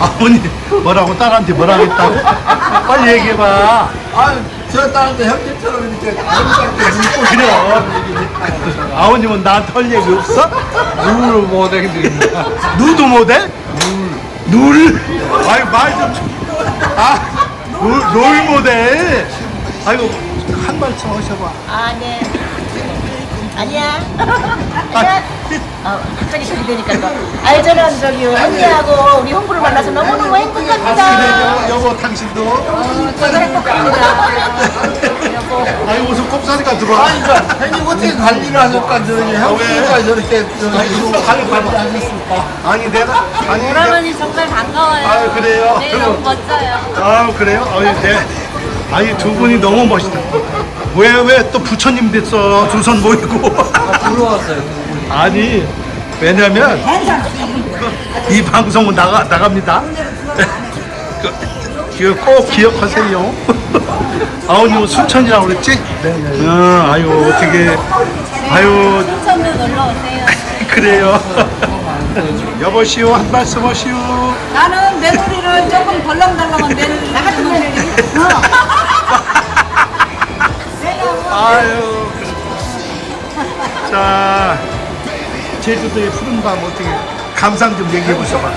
아버님 뭐라고 딸한테 뭐라 했다고? 빨리 얘기해봐. 아, 저 딸한테 형님처럼 이렇게 아름답게 눈꽃 그래. 아버님은 나한테 할 얘기 없어? 누구를 못하겠습니다. 누드 모델? 눌. 아유 말좀 아, 롤, 롤 모델. 아이고 한 말씀 하셔봐. 아, 네. 아니야. 아니야. 어, 갑자기 그리 되니까 또. 아니, 저는 저기 언니하고 우리 홍보를 만나서 너무너무 행복합니다. 여보 당신도. 어, 저도 행복합니다. 여보. 아이고 무슨 꼽사리가 들어와. 아니, 저 형님 어떻게 관리를 하실까? 저기 형님과 저렇게 저기 관리 하셨을까? 아니 내가 아니 내가, 오라버니 정말 반가워요. 아유, 그래요? 네, 너무 멋져요. 아 그래요? 아니 네. 아니 두 분이 너무 멋있다. 왜 왜 또 부처님 됐어 두 손 모이고. 들어왔어요. 아니 왜냐면 이 방송은 나가 나갑니다. 그, 꼭 기억하세요. 아우님 순천이라고 그랬지? 네. 어, 아유 어떻게 아유 천도 놀러 오세요. 그래요. 여보시오 한 말씀 하시오. 나는 며느리를 조금 덜렁덜렁한 며느리 나 같은 며느리 아유. 자, 제주도의 푸른 밤 어떻게 감상 좀 얘기해 보셔봐.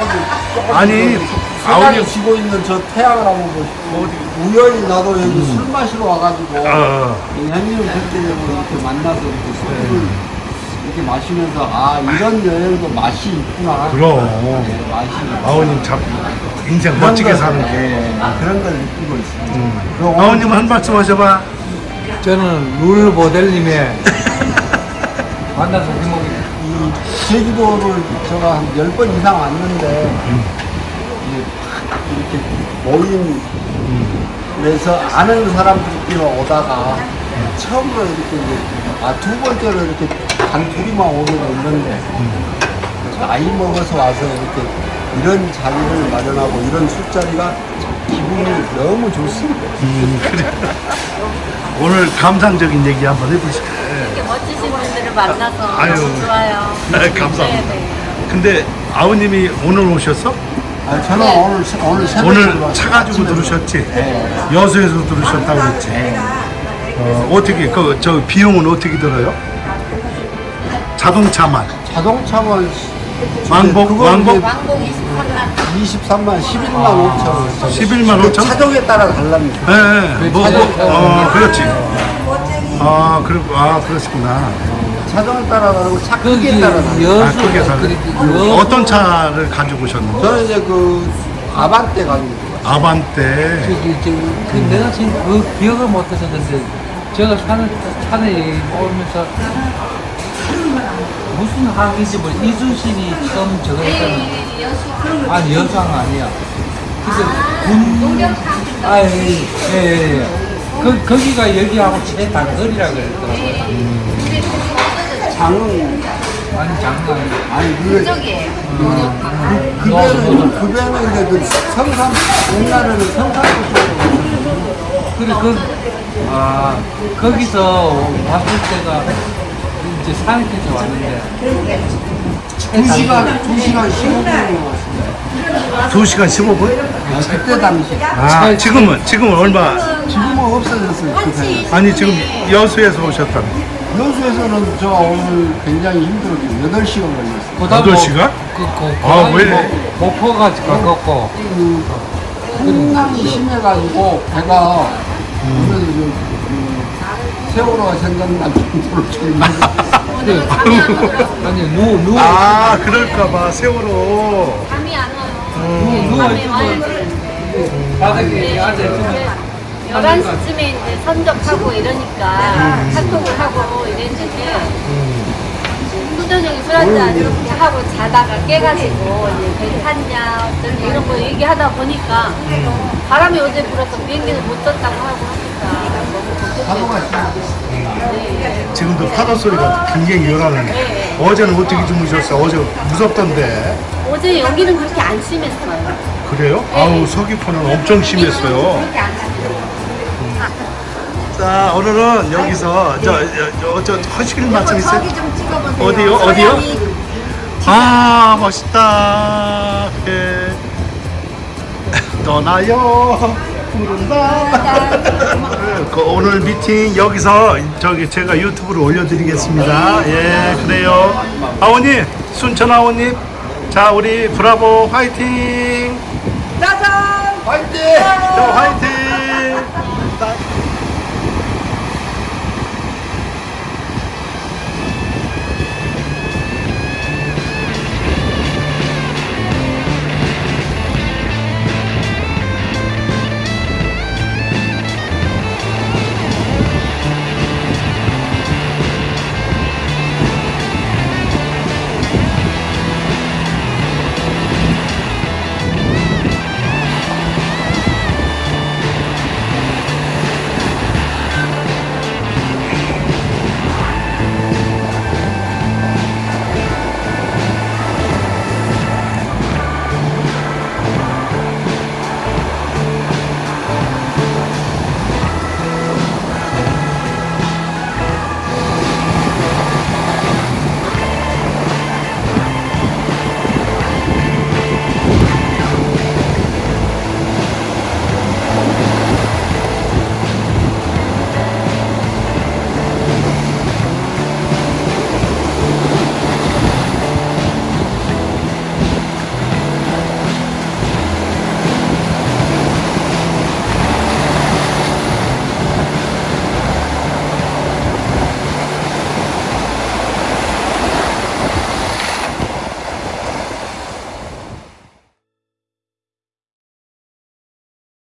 아니, 아우님. 지고 있는 저 태양을 한번 보시고 우연히 나도 여기 술 마시러 와가지고 어, 이 형님을 되고 이렇게 만나서 이렇게 술을 이렇게 마시면서 아 이런 여행도 맛이 있구나. 그럼. 네, 맛이. 아우님 참 인생 그런 멋지게 걸, 사는 게. 네, 그런 걸 느끼고 있습니다. 오늘 아우님 한 말씀 하셔봐. 저는 룰 모델님의 만나서 행복이 이 제주도를 제가 한열번 이상 왔는데 이렇게 모임 에서 아는 사람들끼리 오다가 처음으로 이렇게 이제 아 두 번째로 이렇게 단 둘이만 오게 됐는데 나이 먹어서 와서 이렇게 이런 자리를 마련하고 이런 술자리가 기분이 너무 좋습니다. 오늘 감상적인 얘기 한번 해보실까요? 이렇게 멋지신 분들을 만나서 아유. 너무 좋아요. 네, 감사합니다. 네, 네. 근데 아우님이 오늘 오셨어? 아, 저는 오늘 새- 오늘 오늘 들어왔어요. 차 가지고 들으셨지? 네. 여수에서 들으셨다고 그랬지? 어, 어떻게, 그, 저 비용은 어떻게 들어요? 자동차만. 자동차만 왕복, 그거 왕복? 왕복 23만 23만 11만 5천 원. 11만 5천? 차종에 따라 달랍니다. 예, 예. 뭐, 뭐, 어, 그렇지. 아, 그리고, 아, 그러시구나. 차종에 따라 다르고 차 크기에 따라 다르고. 아, 여수 그게 다 그렇게 어떤 차를 가지고 오셨는데? 저는 이제 그 아반떼 가지고 아반떼. 저기 저기 그 내가 지금 그 기억을 못해서 근데 제가 사는 산에 오면서 무슨 항인지 뭐 이순신이 처음 저거 했다는 아니 여수항 아니야. 근데 군 아예예 예, 예. 그 거기가 여기하고 최단거리라 그랬더라고요. 장은 아니 장난. 아니 그 쪽이에요. 그 배는 그 배는 이제 그 성산 옛날에는 성산부터 그래 그 아, 거기서 왔을 때가 이제 산에서 왔는데 두 시간 두 시간 15분이 왔습니다. 2시간 15분? 아, 그때 당시 아, 지금은, 지금은 얼마? 지금은 없어졌어요. 그 배. 아니, 지금 여수에서 오셨다며. 여수에서는 저 오늘 굉장히 힘들었죠. 8시간 걸렸어요. 그다음 여덟 뭐 시간? 그, 그, 아, 그, 왜? 뭐, 목포가 가깝고 그 풍랑이 심해가지고 배가 그 세월호가 생각날 정도로 좀 아니 누워 누워 아, 그럴까봐, 세월호. 잠이 안 와요. 음. 누워 밤에 와야 있으면 돼. 바닥에 앉아 있으면 11시쯤에 이제 선적하고 이러니까 카톡을 하고 이랬는데 수저녁에 술 한잔 이렇게 하고 자다가 깨가지고 이제 배 탔냐 어쩌냐 이런 거 얘기하다 보니까 바람이 어제 불어서 비행기는 못 떴다고 하고 하니까 파도가 걱정돼서 네. 지금도 파도 소리가 굉장히 요란하네. 어제는 어떻게 주무셨어? 어제 무섭던데. 어제 여기는 그렇게 안 심했어요. 그래요? 아우, 서귀포는 엄청 심했어요. 심했어요. 자, 오늘은 여기서, 저, 저, 저, 하실 말씀 있어요? 어디요? 어디요? 아, 멋있다. 예. 떠나요 그 오늘 미팅 여기서 저기 제가 유튜브로 올려드리겠습니다. 예 그래요. 아버님 순천 아버님. 자 우리 브라보 화이팅! 짜잔! 화이팅! 자 화이팅